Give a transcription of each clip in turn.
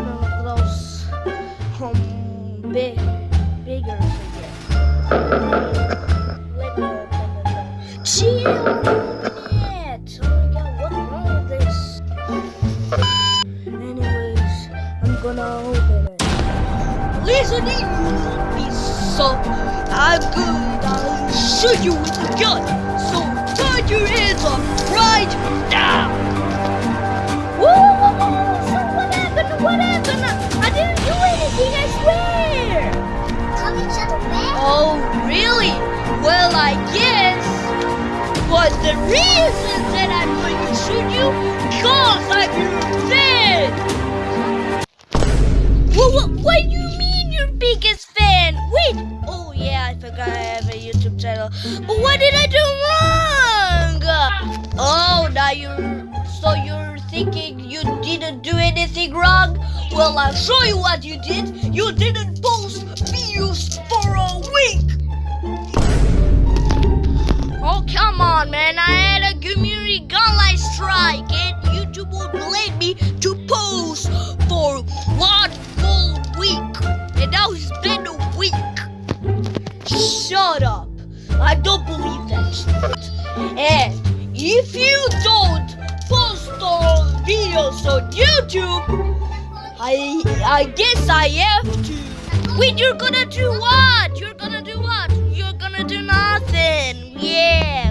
one of those um, big, bigger figures. Chill, minute. Oh my god, what's wrong with this? Anyways, I'm gonna open it. Listening would be so I'm good. I'll shoot you with a gun. So turn your heads up right now. Really? Well, I guess. But the reason that I'm going to shoot you, cause I'm your fan. What, what, what do you mean your biggest fan? Wait. Oh, yeah, I forgot I have a YouTube channel. But what did I do wrong? Oh, now you're. So you're thinking you didn't do anything wrong? Well, I'll show you what you did. You didn't post videos come on, man. I had a community guideline strike, and YouTube won't let me to post for one full week. And now it's been a week. Shut up. I don't believe that shit. And if you don't post all videos on YouTube, I I guess I have to. Wait, you're gonna do what? You're gonna do what? You're gonna do nothing. Yeah.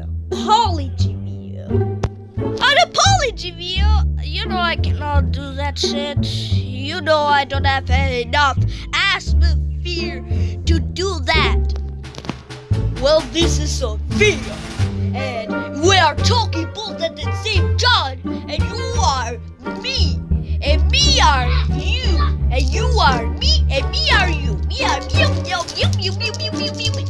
An apology video? An apology video? You know I cannot do that shit. You know I don't have enough atmosphere to do that. Well, this is a video. And we are talking both at the same time. And you are me. And you are me. And me are you. Me are you. You, you, you, you, you, you, you, you.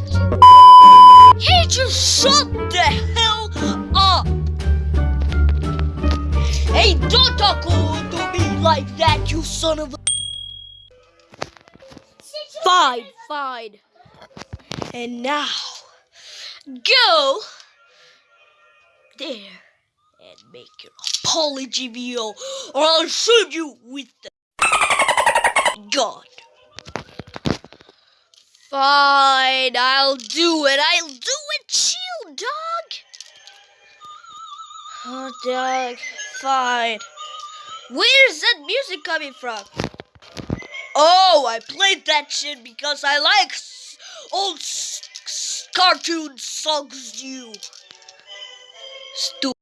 Hey, just shut the hell up. Hey, don't talk to me like that, you son of a. Fine, fine. And now, go there and make your apology video, or I'll shoot you with the gun. Fine, I'll do it. I'll do it. Chill, dog. Oh, dog. Fine. Where's that music coming from? Oh, I played that shit because I like old cartoon songs. You stupid.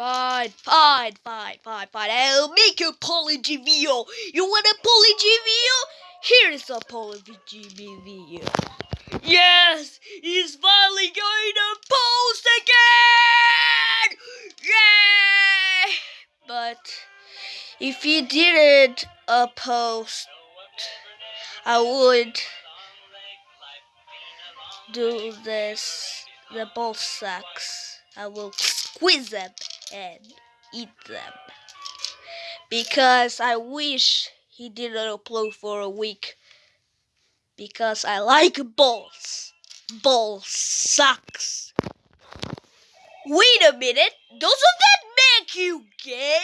Fine, fine, fine, fine, fine. I'll make a apology video. You want a apology video? Here's a apology video. Yes, he's finally going to post again! Yay! But if he didn't uh, post, I would do this. The ball sucks. I will squeeze them and eat them. Because I wish he didn't upload for a week. Because I like balls. Balls sucks. Wait a minute. Doesn't that make you gay?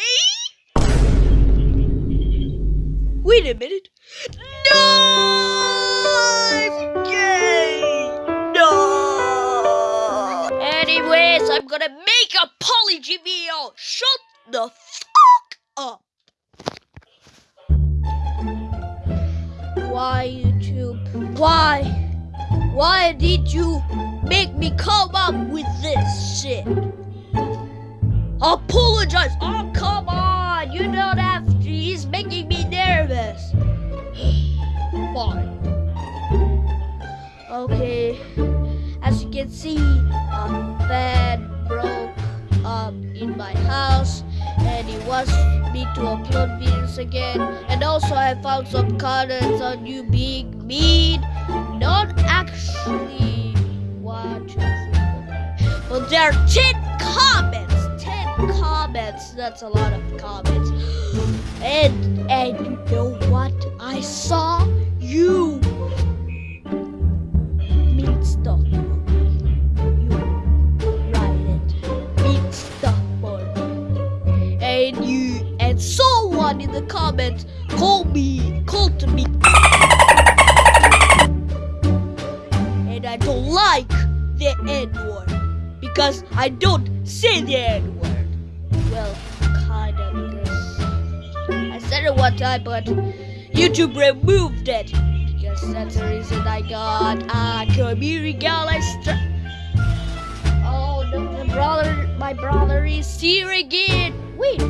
Wait a minute. No! I'm gay! No! Anyways, I'm gonna a video. Shut the fuck up. Why YouTube? Why? Why did you make me come up with this shit? Apologize. Oh, come on. You don't have to. He's making me nervous. Fine. Okay, as you can see, a fan broke up in my house and it wants me to upload videos again. And also, I found some comments on you being mean. Not actually four, but there are 10 comments. 10 comments. That's a lot of comments. And and you know what I saw? You mean stuff. The comments call me call to me. And I don't like the N word because I don't say the N word. Well, kinda because I said it one time, but YouTube removed it because that's the reason I got a community. Stri- oh, no, my brother, my brother is here again. Wait,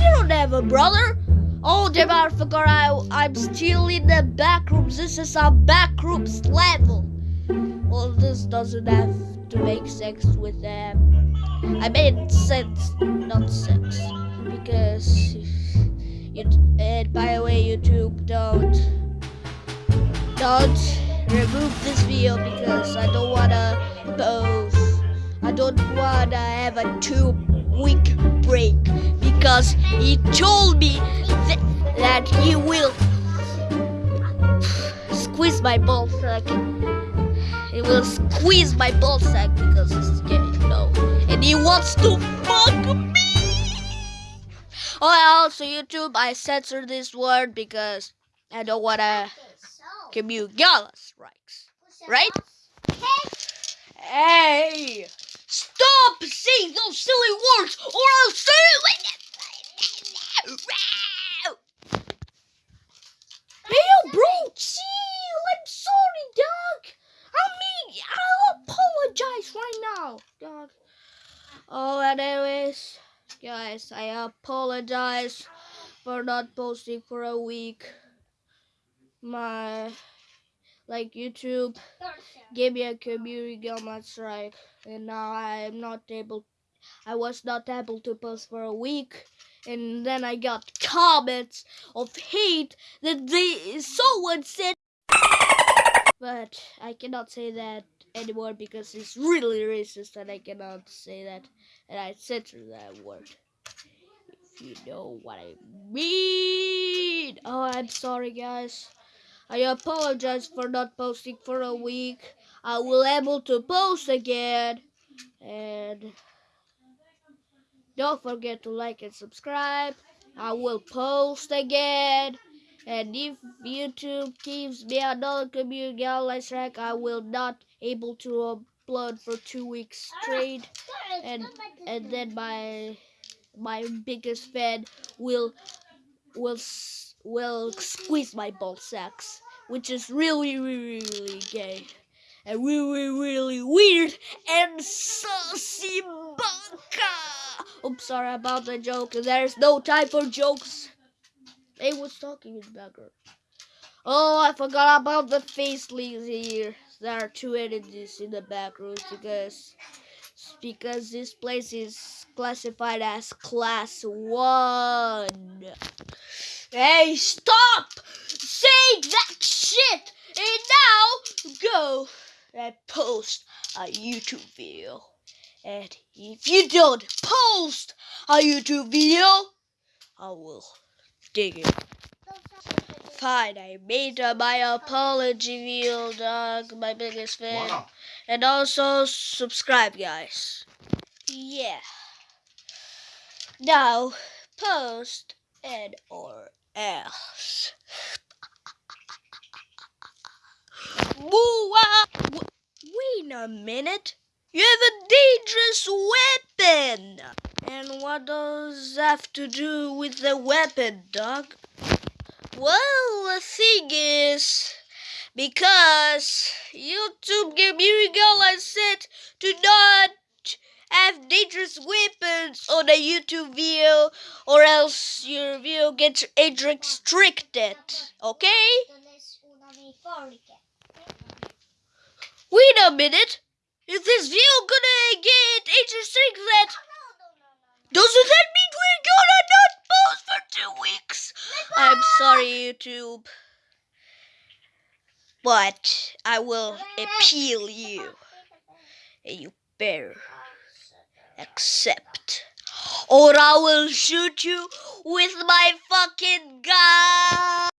I don't have a brother. Oh, damn, I forgot I, I'm still in the back rooms. This is a back rooms level. Well, this doesn't have to make sense with them. I made sense, not sex, because you. And by the way, YouTube, don't don't remove this video because I don't wanna post. I don't wanna have a two week break because he told me that, that he will squeeze my ball sack. He will squeeze my ball sack because he's gay, you know. And he wants to fuck me. Oh, also YouTube, I censored this word because I don't wanna So, commute gala strikes. Right? Hey! Stop saying those silly words or I'll say it Hey, yo, bro, chill. I'm sorry, dog. I mean, I'll apologize right now, dog. Oh, anyways, guys, I apologize for not posting for a week. My, like, YouTube gave me a community guidelines strike, and now I'm not able. I was not able to post for a week, and then I got comments of hate that they someone said. But I cannot say that anymore because it's really racist, and I cannot say that, and I censor that word. If you know what I mean. Oh, I'm sorry, guys. I apologize for not posting for a week. I will able to post again. And don't forget to like and subscribe. I will post again. And if YouTube gives me another community guidelines track, I will not able to upload for two weeks straight. And and then my my biggest fan will will will squeeze my ball sacks, which is really really really gay and really really weird and saucy baka. Oops, sorry about the joke. There's no time for jokes. They was talking in the background. Oh, I forgot about the face here. There are two entities in the back room because because this place is classified as class one. Hey, stop saying that shit! And now go and post a YouTube video. And if you don't post a YouTube video, I will dig it. Fine, I made uh, my apology video, dog. My biggest fan. Wow. And also subscribe, guys. Yeah. Now, post and or else. Wait a minute. You have a dangerous weapon. And what does have to do with the weapon, dog? Well, the thing is, because YouTube gave me a guidelines said to not have dangerous weapons on a YouTube video, or else your video gets age restricted. Okay? Wait a minute. Is this video gonna get that doesn't that mean we're gonna not post for two weeks? I'm sorry, YouTube. But I will appeal you. And you better accept. Or I will shoot you with my fucking gun.